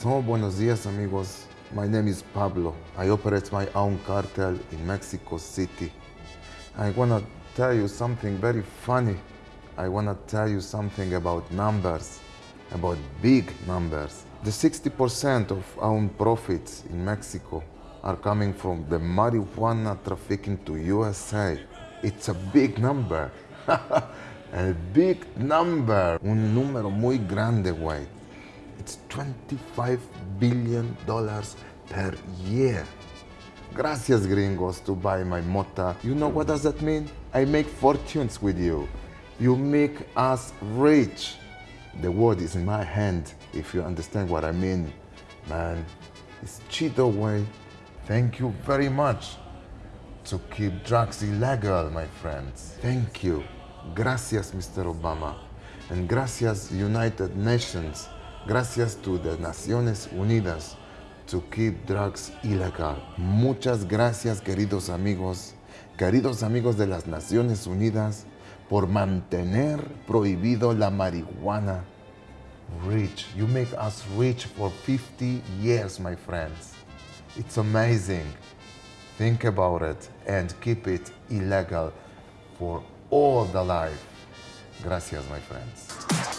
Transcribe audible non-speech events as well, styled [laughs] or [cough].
So, buenos dias, amigos. My name is Pablo. I operate my own cartel in Mexico City. I want to tell you something very funny. I want to tell you something about numbers, about big numbers. The 60% of our profits in Mexico are coming from the marijuana trafficking to USA. It's a big number. [laughs] a big number. Un número muy grande, güey. It's 25 billion dollars per year. Gracias, gringos, to buy my mota. You know what does that mean? I make fortunes with you. You make us rich. The word is in my hand, if you understand what I mean. Man, it's Cheeto way. Thank you very much to keep drugs illegal, my friends. Thank you. Gracias, Mr. Obama. And gracias, United Nations. Gracias to the Naciones Unidas to keep drugs illegal. Muchas gracias, queridos amigos, queridos amigos de las Naciones Unidas, por mantener prohibido la marihuana. Rich. You make us rich for 50 years, my friends. It's amazing. Think about it and keep it illegal for all the life. Gracias, my friends.